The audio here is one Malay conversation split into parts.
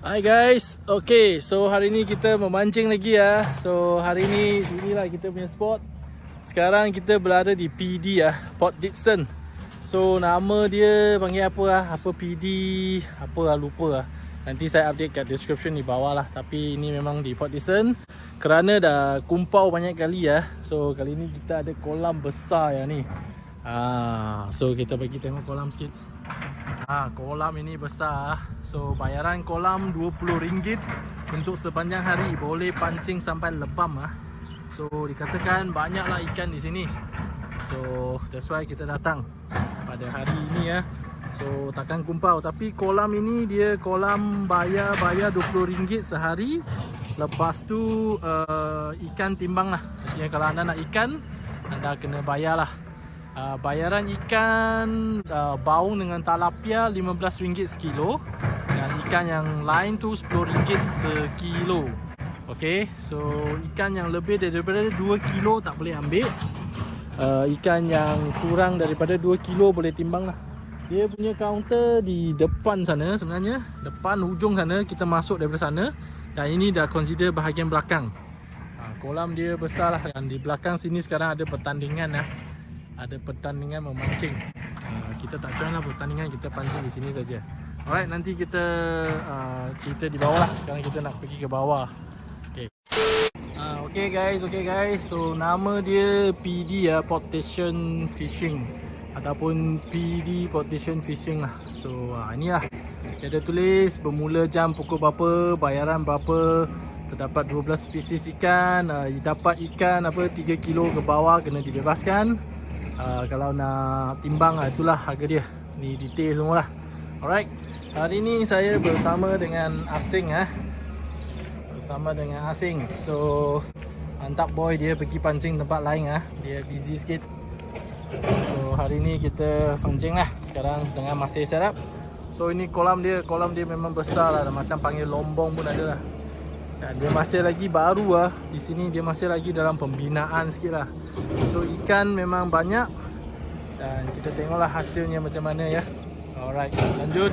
Hai guys, okay so hari ni kita memancing lagi ya. So hari ni inilah kita punya spot. Sekarang kita berada di PD ya, Port Dixon So nama dia panggil apa lah, apa PD, apa lah lupa lah. Nanti saya update kat description di bawah lah. Tapi ini memang di Port Dixon Kerana dah kumpau banyak kali ya. So kali ni kita ada kolam besar ya ni. Ah, So kita bagi tengok kolam sikit Ha, kolam ini besar. So bayaran kolam RM20 Untuk sepanjang hari. Boleh pancing sampai lebam ah. So dikatakan banyaklah ikan di sini. So that's why kita datang Pada hari ini ya So takkan kumpau. Tapi kolam ini dia kolam bayar-bayar RM20 sehari. Lepas tu uh, ikan timbang lah Jadi kalau anda nak ikan Anda kena bayar lah uh, bayaran ikan uh, baung dengan talapia RM15 sekilo dan ikan yang lain tu RM10 sekilo. Ok so ikan yang lebih daripada 2 kilo tak boleh ambil. Uh, ikan yang kurang daripada 2 kilo boleh timbang lah. Dia punya kaunter di depan sana sebenarnya depan hujung sana kita masuk daripada sana. Dan ini dah consider bahagian belakang. Uh, kolam dia besar lah. Dan di belakang sini sekarang ada pertandingan lah ada pertandingan memancing. Uh, kita tak join lah pertandingan, kita pancing di sini saja. Alright, nanti kita uh, cerita di bawah lah. Sekarang kita nak pergi ke bawah. Okay. Uh, okay guys, okay guys. So nama dia PD ya, Portation Fishing ataupun PD Portation Fishing lah. So uh, ini lah. Dia ada tulis bermula jam pukul berapa, bayaran berapa. Terdapat 12 spesies ikan. Uh, dapat ikan apa 3 kilo ke bawah kena dibebaskan. Uh, kalau nak timbang lah, itulah harga dia. Ni detail semua lah Alright. Hari ni saya bersama dengan asing ah, Bersama dengan asing. So Mantap boy dia pergi pancing tempat lain ah, Dia busy sikit. So hari ni kita pancing lah. Sekarang tengah masih set So ini kolam dia. Kolam dia memang besar lah. Macam panggil lombong pun ada lah dan dia masih lagi baru lah Di sini dia masih lagi dalam pembinaan sikit lah. So ikan memang banyak. Dan kita tengoklah hasilnya macam mana ya. Alright lanjut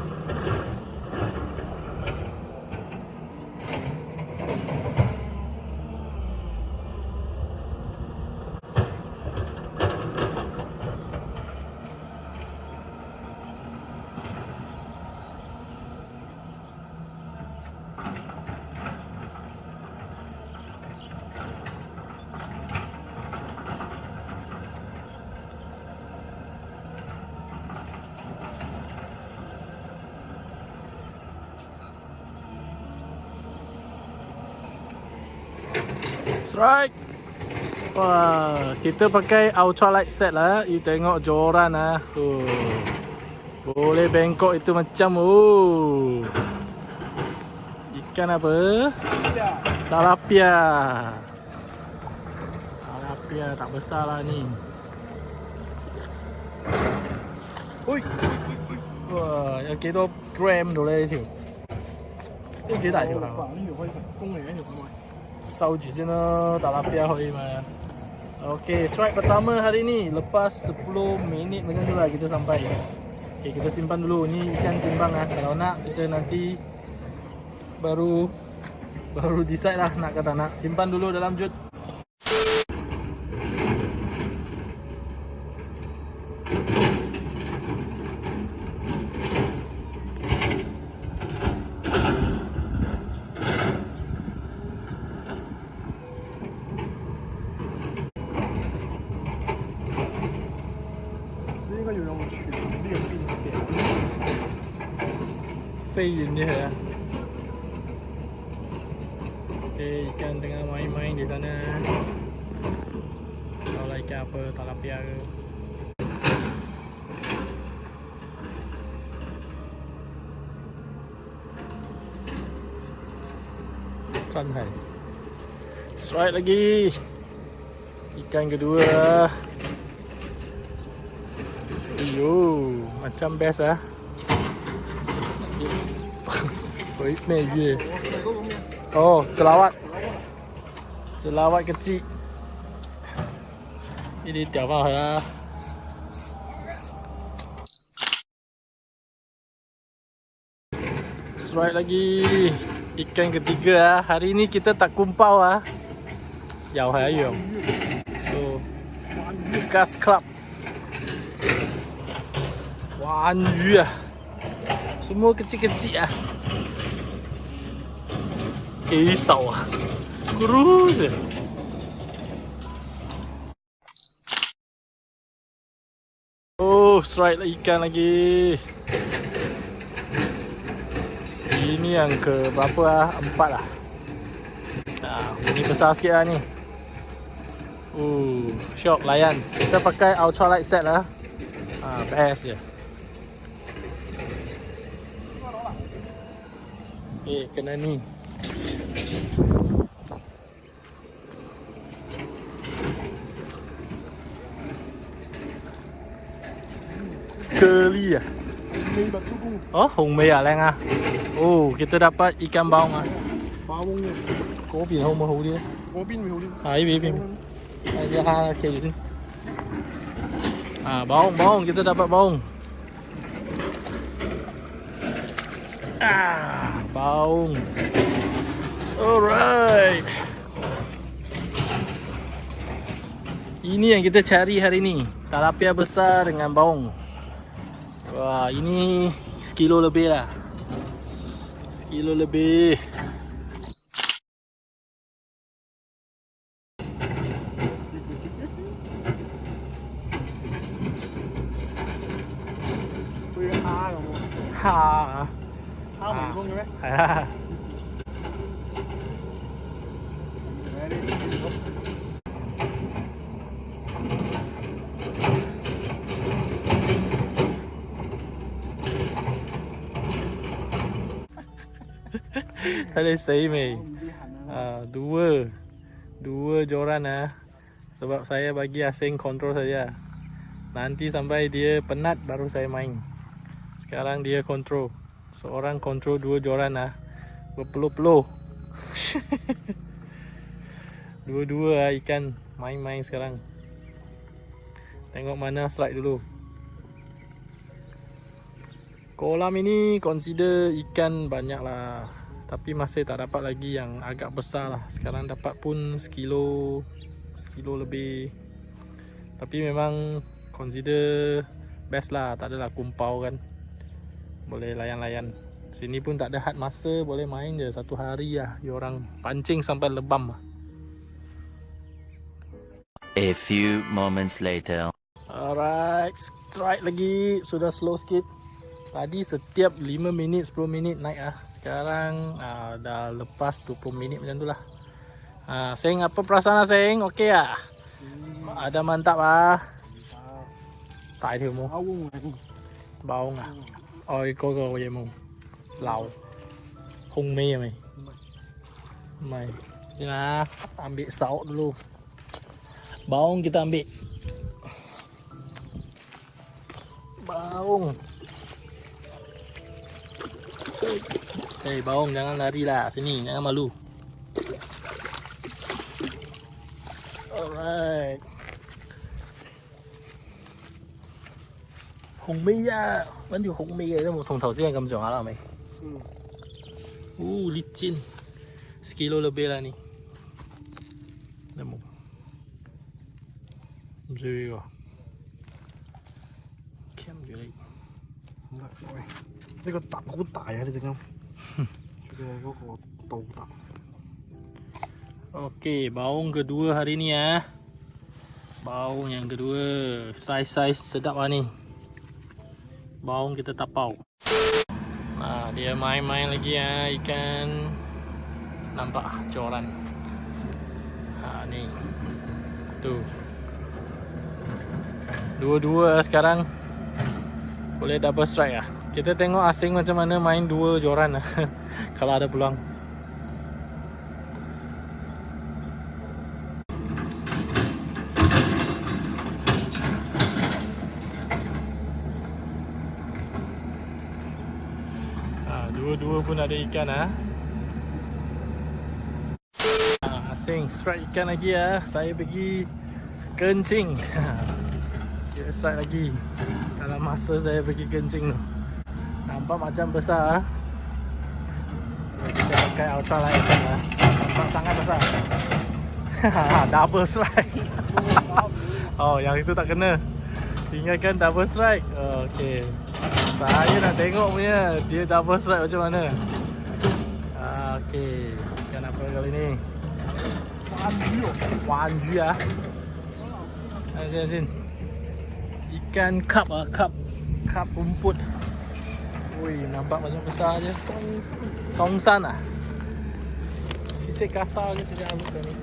Strike. Wah, kita pakai ultralight set lah. You tengok joran lah. Uh. Boleh bengkok itu macam uh. Ikan apa? Talapia. Talapia tak besar lah ni. Ui. Wah, yang kita gram tu lah itu. Ini kita tak juga 收住先咯，打拉边可以嘛？Okay, strike pertama hari ni lepas 10 minit macam tu lah kita sampai. Okay, kita simpan dulu. Ni ikan timbang ah. Kalau nak kita nanti baru baru decide lah nak kata nak. Simpan dulu dalam jut. train je. Lah Okay, ikan tengah main-main di sana. Tahu lah ikan apa talapia ke Sanghai Strike lagi. Ikan kedua. Yo, Macam best lah Oi, ni ye. Oh, celawat. Celawat kecil. Ini tiap lah. Strike lagi. Ikan ketiga ah. Hari ni kita tak kumpau ah. Jauh hai ayam. So, Lucas Club. Wan yu ah. Semua kecil-kecil ah. Kisau ah. Kurus je. Oh, strike lah ikan lagi. Ini yang ke berapa lah? Empat lah. Nah, ini besar sikit lah ni. Uh, shock layan. Kita pakai ultralight set lah. Ah, best je. Eh, kena ni. Keli ah. Oh, hong mei ah, leng ah. Oh, kita dapat ikan baung ah. Baung ni. Có biển không mà hầu đi. Có pin mày đi. À, ini biển. À, ya ha, okay. Ah, baung, baung. Kita dapat baung. Ah, baung. Alright. Ini yang kita cari hari ni. Talapia besar dengan baung. Wah, ini sekilo lebih lah. Sekilo lebih. Tôi ha rồi. Ha. Ha mình luôn rồi. Ha. Mei. Đi hẳn là Ah, dua. Dua joran ah. Sebab saya bagi asing kontrol saja. Nanti sampai dia penat baru saya main. Sekarang dia kontrol Seorang kontrol dua joran ah. Berpeluh-peluh. Dua-dua ah ikan. Main-main sekarang. Tengok mana strike dulu. Kolam ini consider ikan banyak lah Tapi masih tak dapat lagi yang agak besar lah. Sekarang dapat pun sekilo Sekilo lebih. Tapi memang consider best lah. Tak adalah kumpau kan. Boleh layan-layan. Sini pun tak ada had masa Boleh main je satu hari lah. Diorang pancing sampai lebam lah. A few moments later. Alright, strike lagi. Sudah slow sikit. Tadi setiap 5 minit, 10 minit naik ah. Sekarang ah, dah lepas 20 minit macam tu lah. Ah, Seng, apa perasaan lah Seng? Okey ah? Ada mantap ah. Tak ada mu. baung này. Baung ah. Ôi, có có gì mu. Lầu. Hung mi à mày. Mày. Chứ là ambil saut dulu. Baung kita ambil. Baung. Hei, baung jangan lari lah. Sini, jangan malu. Alright. Hùng mi à, vẫn điều hùng mi đấy, một thùng thầu riêng cầm giỏ là mày. Ừ. Uh, licin. Sekilo lebih lah ni. Nemu. Rồi rồi. Kem dưới đây. Rồi, rồi. Cái con tặng cũng tải à, được không? Cái có có tàu tặng. Okey, baung kedua hari ni ah. Baung yang kedua. Saiz-saiz sedap lah ni. Baung kita tapau. Nah, dia main-main lagi ah ikan. Nampak ah, coran. Ha ni. Tu. Dua-dua sekarang boleh double strike lah. Kita tengok asing macam mana main dua joran lah. Kalau ada peluang. Ha, dua-dua pun ada ikan ah. Asing strike ikan lagi ah. Saya pergi kencing. Dia strike lagi. Dalam masa saya pergi kencing tu. Nampak macam besar ah. So kita pakai ultra light lah. So, nampak sangat besar. double strike. oh, yang itu tak kena. Tinggalkan double strike. Oh, okay. Saya nak tengok punya dia double strike macam mana. Ah, okay. Apa kali ni? Wanju. Wanju ah. Asin asin. Ikan cup ah, cup. Cup rumput. Ui, nampak macam besar je. Tongsan ah. Sisik kasar je sisik halus ni.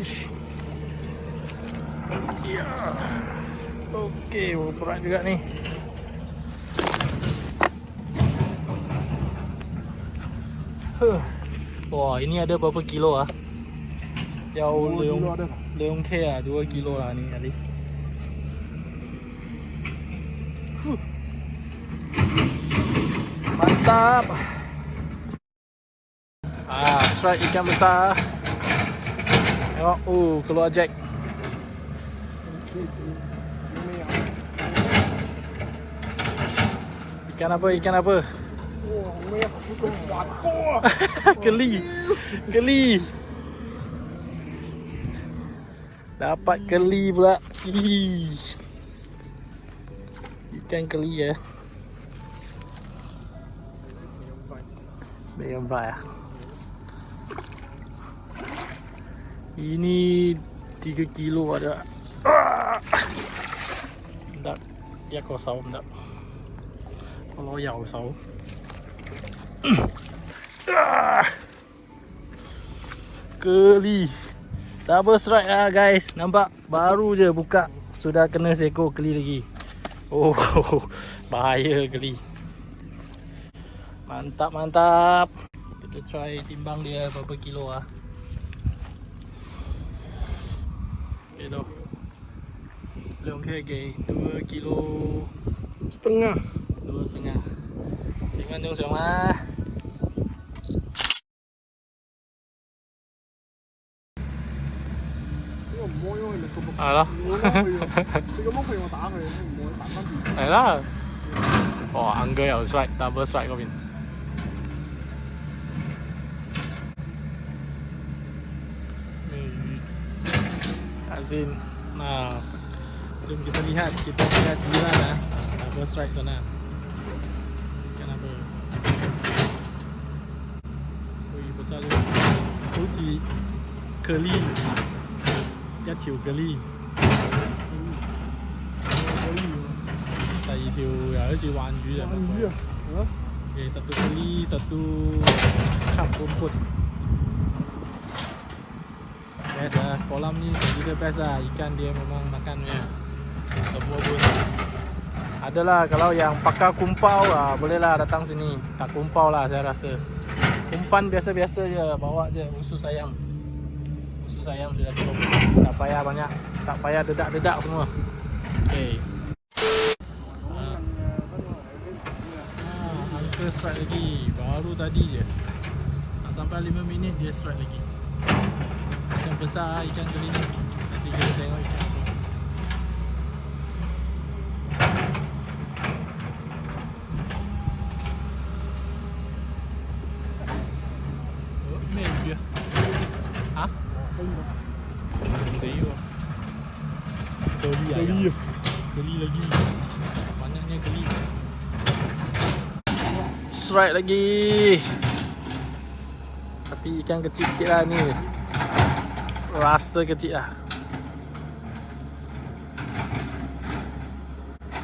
Ish. Ya. Okey, berat juga ni. Huh. Wah, ini ada berapa kilo ah? Yau Dua leung leung K ah, 2 kilo lah ni at least. Huh. Mantap. Ah, strike ikan besar. Tengok, oh, keluar jack. Ikan apa? Ikan apa? Keli. Keli. Dapat keli pula. Ikan keli ya. Medium fry ah. Ini 3 kilo ada. Tak. Ya kau saw tak. Kalau ya kau. Ah. Keli Double strike lah guys Nampak Baru je buka Sudah kena seekor keli lagi Oh Bahaya keli Mantap mantap. Kita try timbang dia berapa kilo lah Okay tu Belum okay, okay 2 kilo. Setengah. Dua setengah. Tengok dong sama Cái mà môi ơi là tụi một À đó Nó môi Azin Nah Sebelum kita lihat Kita lihat jiran lah nah, First ride sana Ikan apa Ui besar je Hou chi Keli Ya tiu keli Tadi tiu Ya hou chi wan yu Wan yu ya Satu keli Satu Kap rumput Best lah, kolam ni kita best lah. Ikan dia memang makannya. Semua pun. Adalah kalau yang pakar kumpau lah, bolehlah datang sini. Tak kumpau lah saya rasa. Umpan biasa-biasa je, bawa je usus ayam. Usus ayam sudah cukup. Tak payah banyak. Tak payah dedak-dedak semua. Okay. Ah. Ah, Uncle strike lagi Baru tadi je Nak sampai 5 minit dia strike lagi besar ikan kali ni. Nanti kita tengok ikan apa Oh, Ha? Lah. Lagi. Banyaknya Strike lagi. Tapi ikan kecil sikit lah ni Rasa kecil lah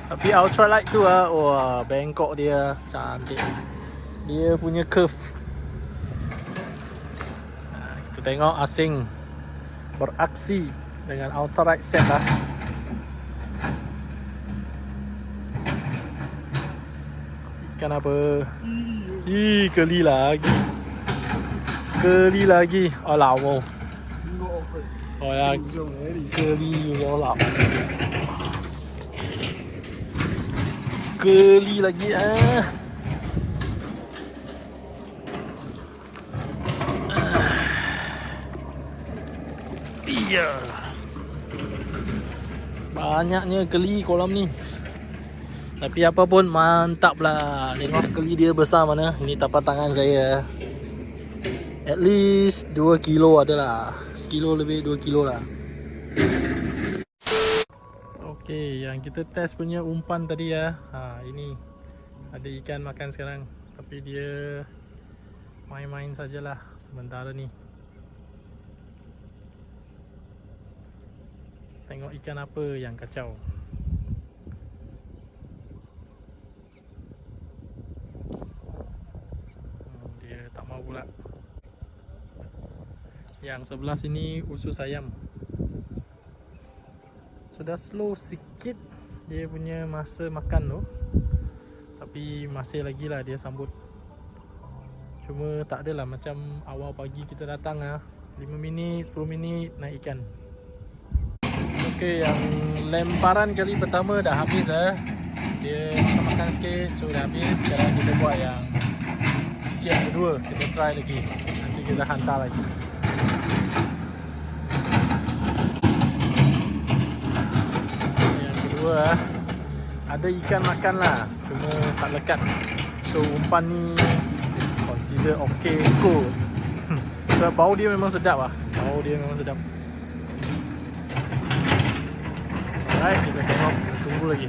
Tapi ultralight tu lah Wah bengkok dia Cantik Dia punya curve Kita tengok asing beraksi dengan outright set lah. Ikan apa? Ih, keli lagi. Keli lagi. Oh, lawa. Oh ya, keli yo lah. Keli lagi ah. Iya. Banyaknya keli kolam ni. Tapi apa pun mantap lah. Tengok keli dia besar mana. Ini tapak tangan saya. At least 2 kilo ada lah. Sekilo lebih 2 kilo lah. Okay, yang kita test punya umpan tadi ya. Ha, ini ada ikan makan sekarang. Tapi dia main-main sajalah sementara ni. Tengok ikan apa yang kacau. Hmm, dia tak mau pula. Yang sebelah sini usus ayam. Sudah slow sikit dia punya masa makan tu. Tapi masih lagi lah dia sambut. Cuma tak adalah macam awal pagi kita datang ah. 5 minit, 10 minit naik ikan. Okey, yang lemparan kali pertama dah habis eh. Dia makan-makan sikit, so dah habis. Sekarang kita buat yang biji yang kedua. Kita try lagi. Nanti kita hantar lagi. Yang kedua. Ada ikan makan lah. Cuma tak lekat. So umpan ni consider okay kot. Sebab bau dia memang sedap lah. Bau dia memang sedap. Alright, kita tengok, tunggu lagi.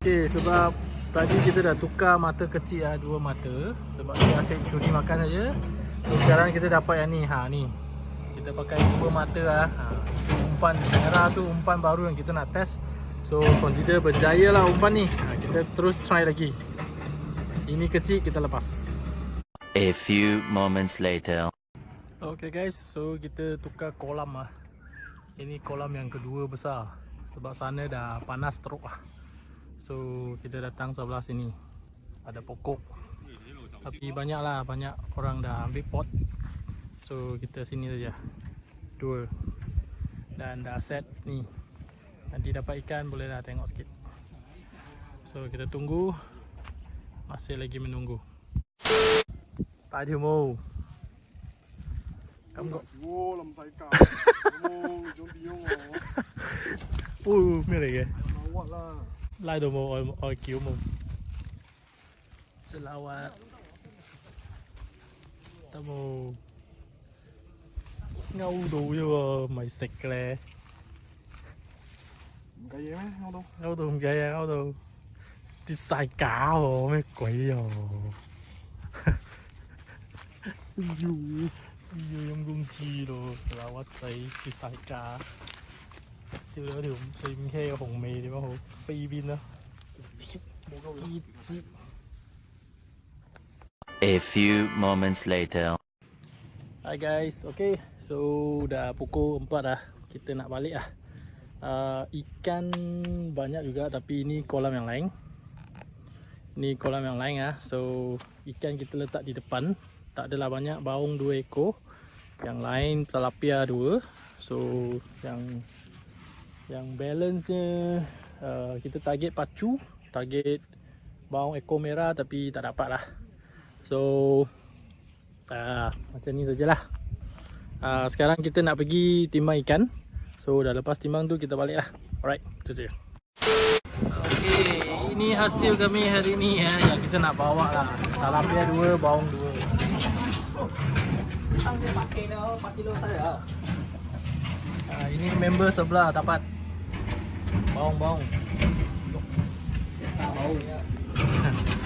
Okay, sebab tadi kita dah tukar mata kecil lah, dua mata. Sebab dia asyik curi makan saja. So sekarang kita dapat yang ni, ha ni. Kita pakai dua mata lah. Ha, umpan merah tu umpan baru yang kita nak test. So consider berjaya lah umpan ni. Ha, kita terus try lagi. Ini kecil kita lepas. A few moments later. Okay guys, so kita tukar kolam lah. Ini kolam yang kedua besar. Sebab sana dah panas teruk lah. So kita datang sebelah sini. Ada pokok tapi banyaklah banyak orang dah ambil pot. So kita sini saja. Dua dan dah set ni. Nanti dapat ikan bolehlah tengok sikit. So kita tunggu. Masih lagi menunggu. Tak ada mau. Kamu kok? Lam sai ka mau jom diung oh mereka lawat lah. Lai do mau oi kiu mau. Selawat. ngaudu요 mày xịt lẹ cái gì mấy ngâu, ngaudu không vậy à ngaudu đi xài cá rồi mấy quỷ rồi dù dù dùng công chi rồi chỉ là quá chạy đi xài cá. Tiêu đó điều xem khe hồng mì thì bao hồ phi pin đó đi A few moments later. Hi guys, okay So dah pukul 4 dah Kita nak balik lah. Uh, Ikan banyak juga tapi ini kolam yang lain. Ni kolam yang lain ah. So ikan kita letak di depan. Tak adalah banyak, baung 2 ekor. Yang lain tilapia 2 So yang Yang balance-nya uh, Kita target pacu Target baung ekor merah tapi tak dapat lah So Ah, macam ni sajalah. Ah, sekarang kita nak pergi timbang ikan. So dah lepas timbang tu kita balik lah. Alright, itu saja. Okay, ini hasil kami hari ni ya yang kita nak bawa lah. Tilapia dua, baung dua. Ah, ini member sebelah dapat baung-baung. Baung.